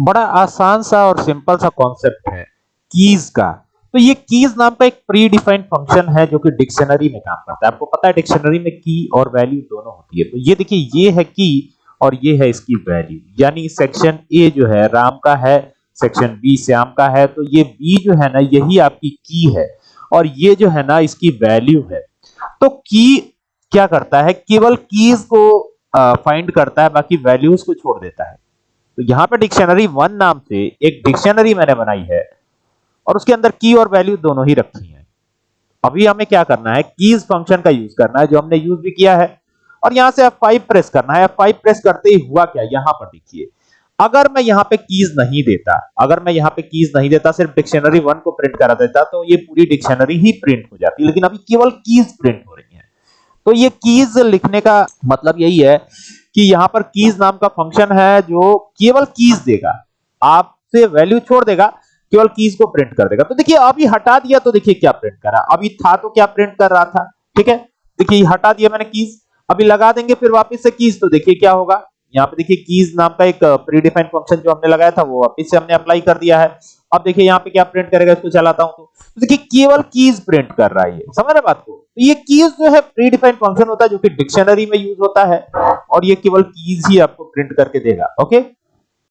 बड़ा आसान सा और सिंपल सा कॉन्सेप्ट है कीज का। तो ये कीज नाम का एक प्री डिफाइंड फ़ंक्शन है जो कि डिक्शनरी में काम करता है। आपको पता है डिक्शनरी में की और वैल्यू दोनों होती है। तो ये देखिए, ये है की और ये है इसकी वैल्यू यानी सेक्शन ए जो है, राम का है सेक्शन बी श्याम का है। तो ये बी जो है ना, यही आपकी की है और ये जो है ना, इसकी वैल्यू है। तो की क्या करता है? केवल कीज को फाइंड करता है, बाकी वैल्यूज़ को छोड़ देता है। तो यहाँ पे डिक्शनरी वन नाम से एक डिक्शनरी मैंने बनाई है और उसके अंदर की और वैल्यू दोनों ही रखी है। अभी हमें क्या करना है? कीज फ़ंक्शन का यूज़ करना है, जो हमने यूज़ भी किया है। और यहाँ से F5 प्रेस करना है। F5 प्रेस करते ही हुआ क्या? यहाँ पर देखिए। अगर मैं यहाँ पे कीज नहीं देता, अगर मैं यहाँ पे कीज नहीं देता, सिर्फ़ डिक्शनरी वन को प्रिंट करा देता तो ये पूरी डिक्शनरी ही प्रिंट हो जाती। लेकिन अभी केवल कीज प्रिंट हो रही है। तो ये कीज लिखने का मतलब यही है कि यहाँ पर कीज नाम का फ़ंक्शन है जो केवल कीज देगा। आपसे वैल्यू छोड़ देगा केवल कीज को प्रिंट कर देगा। तो देखिए अभी हटा दिया तो देखिए क्या प्रिंट करा। अभी था तो क्या प्रिंट कर रहा था? ठीक है? देखिए हटा दिया मैंने कीज अभी लगा देंगे फिर वापस से कीज तो देखिए क्या होगा। यहाँ पे देखिए कीज नाम का एक प्री डिफाइंड फ़ंक्शन जो हमने लगाया था वो वापिस से हमने अप्लाई कर दिया है। अब देखिए यहाँ पे क्या प्रिंट करेगा इसको चलाता हूँ तो, तो देखिए केवल कीज प्रिंट कर रहा है समझ रहे बात को? ये कीज जो है प्री डिफाइंड फ़ंक्शन होता है जो कि डिक्शनरी में यूज़ होता है और ये केवल कीज ही आपको प्रिंट करके देगा ओके